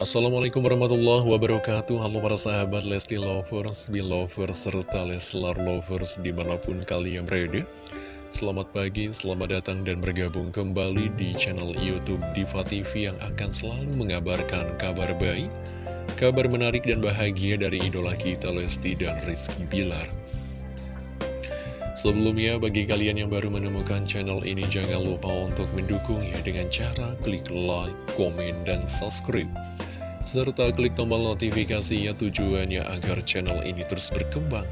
Assalamualaikum warahmatullahi wabarakatuh. Halo para sahabat Lesti Lovers, Belovers, serta Leslar Lovers di mana pun kalian berada. Selamat pagi, selamat datang dan bergabung kembali di channel Youtube Diva TV yang akan selalu mengabarkan kabar baik Kabar menarik dan bahagia dari idola kita Lesti dan Rizky Bilar. Sebelumnya, bagi kalian yang baru menemukan channel ini, jangan lupa untuk mendukungnya dengan cara klik like, komen, dan subscribe. Serta klik tombol notifikasinya tujuannya agar channel ini terus berkembang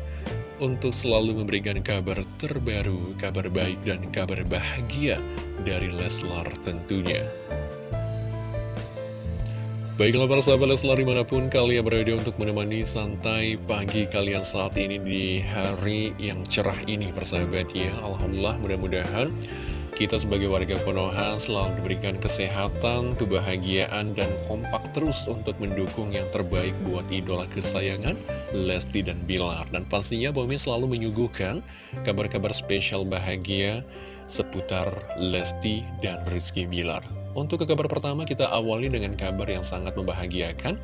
untuk selalu memberikan kabar terbaru, kabar baik, dan kabar bahagia dari Leslar tentunya. Baiklah para sahabat Leslar di mana pun kalian berada untuk menemani santai pagi kalian saat ini di hari yang cerah ini persahabat ya Alhamdulillah mudah-mudahan kita sebagai warga Konoha selalu diberikan kesehatan, kebahagiaan, dan kompak terus untuk mendukung yang terbaik buat idola kesayangan Lesti dan Bilar Dan pastinya Bomi selalu menyuguhkan kabar-kabar spesial bahagia seputar Lesti dan Rizky Bilar untuk ke kabar pertama kita awali dengan kabar yang sangat membahagiakan.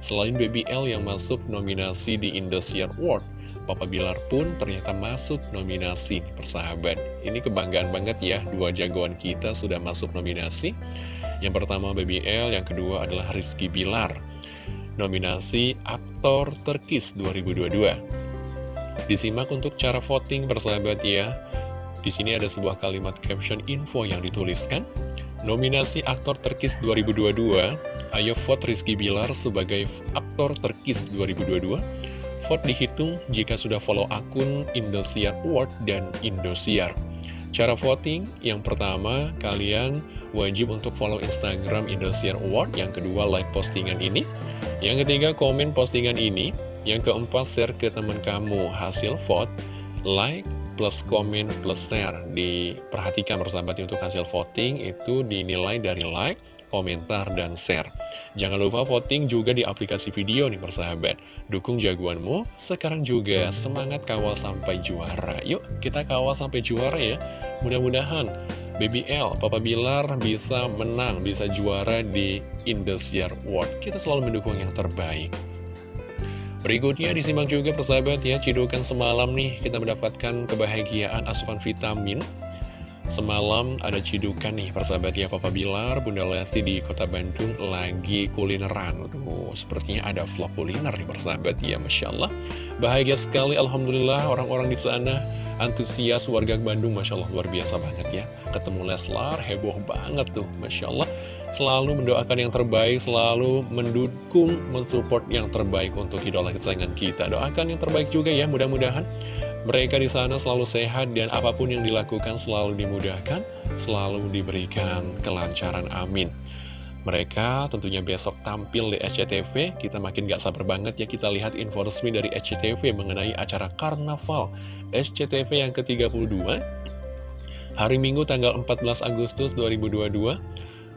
Selain BBL yang masuk nominasi di Indosiar Award, Papa Bilar pun ternyata masuk nominasi persahabat. Ini kebanggaan banget ya, dua jagoan kita sudah masuk nominasi. Yang pertama BBL, yang kedua adalah Rizky Bilar. Nominasi Aktor Terkis 2022. Disimak untuk cara voting persahabat ya. Di sini ada sebuah kalimat caption info yang dituliskan. Nominasi Aktor Terkis 2022, ayo vote Rizky Bilar sebagai Aktor Terkis 2022. Vote dihitung jika sudah follow akun Indosiar Award dan Indosiar. Cara voting, yang pertama, kalian wajib untuk follow Instagram Indosiar Award. Yang kedua, like postingan ini. Yang ketiga, komen postingan ini. Yang keempat, share ke teman kamu hasil vote, like, plus komen plus share Diperhatikan bersahabatnya untuk hasil voting itu dinilai dari like, komentar, dan share. Jangan lupa voting juga di aplikasi video nih persahabat. Dukung jagoanmu, sekarang juga semangat kawal sampai juara. Yuk kita kawal sampai juara ya. Mudah-mudahan BBL, Papa Bilar bisa menang, bisa juara di Indosiar World. Kita selalu mendukung yang terbaik. Berikutnya disimak juga persahabat ya, cidukan semalam nih kita mendapatkan kebahagiaan asupan vitamin. Semalam ada cidukan nih persahabat ya Papa Bilar, Bunda Lesti di kota Bandung lagi kulineran. Aduh, sepertinya ada vlog kuliner nih persahabat ya, Masya Allah. Bahagia sekali, Alhamdulillah orang-orang di sana antusias warga Bandung Masya Allah luar biasa banget ya ketemu Leslar heboh banget tuh Masya Allah selalu mendoakan yang terbaik selalu mendukung mensupport yang terbaik untuk idola kesayangan kita doakan yang terbaik juga ya mudah-mudahan mereka di sana selalu sehat dan apa pun yang dilakukan selalu dimudahkan selalu diberikan kelancaran amin. Mereka tentunya besok tampil di SCTV, kita makin gak sabar banget ya kita lihat info resmi dari SCTV mengenai acara Karnaval SCTV yang ke-32 Hari Minggu tanggal 14 Agustus 2022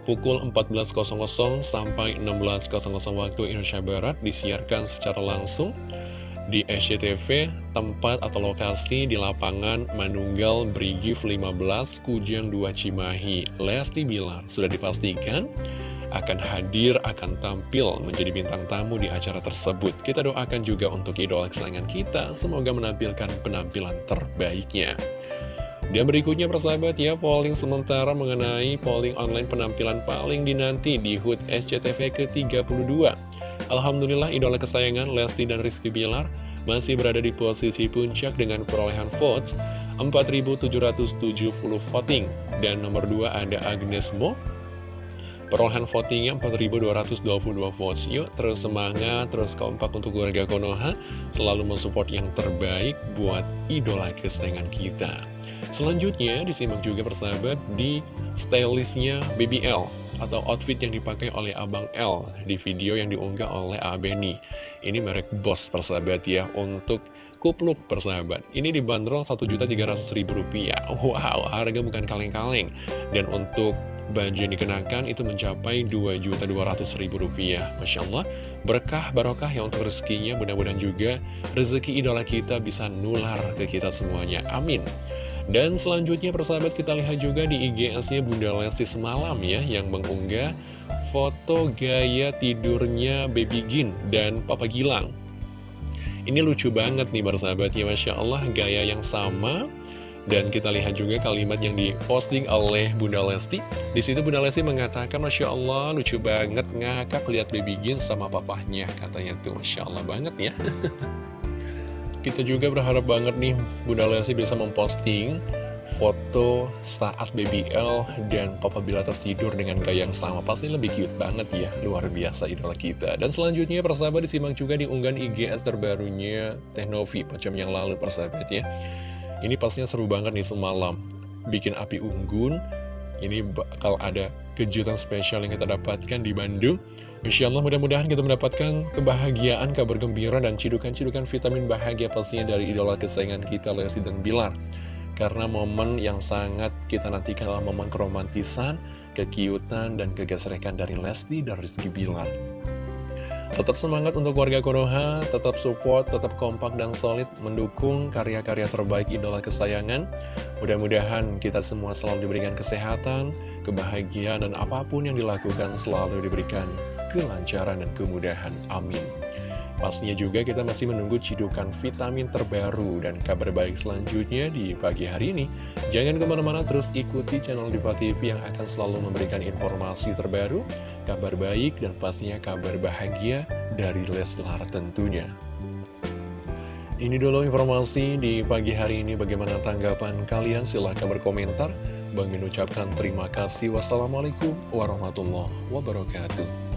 pukul 14.00 sampai 16.00 waktu Indonesia Barat disiarkan secara langsung di SCTV tempat atau lokasi di lapangan Manunggal Brigif 15 Kujang 2 Cimahi Lesti Bilar sudah dipastikan akan hadir, akan tampil menjadi bintang tamu di acara tersebut. Kita doakan juga untuk idola kesayangan kita, semoga menampilkan penampilan terbaiknya. Dan berikutnya persahabat ya, polling sementara mengenai polling online penampilan paling dinanti di HUT SCTV ke-32. Alhamdulillah idola kesayangan Lesti dan Rizky Bilar masih berada di posisi puncak dengan perolehan votes 4.770 voting. Dan nomor 2 ada Agnes Mo. Perolehan votingnya 4.222 votes. Yuk terus semangat, terus kompak untuk keluarga Konoha. Selalu mensupport yang terbaik buat idola kesayangan kita. Selanjutnya disimak juga persahabat di stylistnya BBL atau outfit yang dipakai oleh Abang L di video yang diunggah oleh Abeni. Ini merek Boss persahabat ya untuk kupluk persahabat. Ini dibanderol Rp1.300.000. Wow, harga bukan kaleng-kaleng. Dan untuk baju yang dikenakan itu mencapai Rp2.200.000 Masya Allah berkah barokah ya untuk rezekinya mudah-mudahan juga rezeki idola kita bisa nular ke kita semuanya amin Dan selanjutnya persahabat kita lihat juga di IGS-nya Bunda Lesti semalam ya Yang mengunggah foto gaya tidurnya Baby Gin dan Papa Gilang Ini lucu banget nih persahabat ya Masya Allah gaya yang sama dan kita lihat juga kalimat yang diposting oleh Bunda Lesti. Di situ Bunda Lesti mengatakan, Masya Allah, lucu banget ngakak lihat baby Gin sama papahnya. Katanya tuh, Masya Allah banget ya. kita juga berharap banget nih Bunda Lesti bisa memposting foto saat baby L dan Papa Bila tertidur dengan gaya yang sama. Pasti lebih cute banget ya, luar biasa idola kita. Dan selanjutnya persahabat disimak juga di unggahan IGS terbarunya Teknovi 4 jam yang lalu persahabat ya. Ini pastinya seru banget nih semalam. Bikin api unggun. Ini bakal ada kejutan spesial yang kita dapatkan di Bandung Insya Allah mudah-mudahan kita mendapatkan kebahagiaan, kabar gembira, dan cidukan-cidukan vitamin bahagia pastinya dari idola kesayangan kita, Lesti dan Bilar. Karena momen yang sangat kita nantikan adalah momen keromantisan, kekiutan, dan kegesrekan dari Lesti dan Rizky Bilar. Tetap semangat untuk warga Konoha, tetap support, tetap kompak dan solid mendukung karya-karya terbaik idola kesayangan. Mudah-mudahan kita semua selalu diberikan kesehatan, kebahagiaan, dan apa pun yang dilakukan selalu diberikan kelancaran dan kemudahan. Amin. Pastinya juga kita masih menunggu cidukan vitamin terbaru dan kabar baik selanjutnya di pagi hari ini. Jangan ke mana-mana terus ikuti channel Diva TV yang akan selalu memberikan informasi terbaru, kabar baik, dan pastinya kabar bahagia dari Leslar tentunya. Ini dulu informasi di pagi hari ini. Bagaimana tanggapan kalian? Silahkan berkomentar. Bang mengucapkan terima kasih. Wassalamualaikum warahmatullahi wabarakatuh.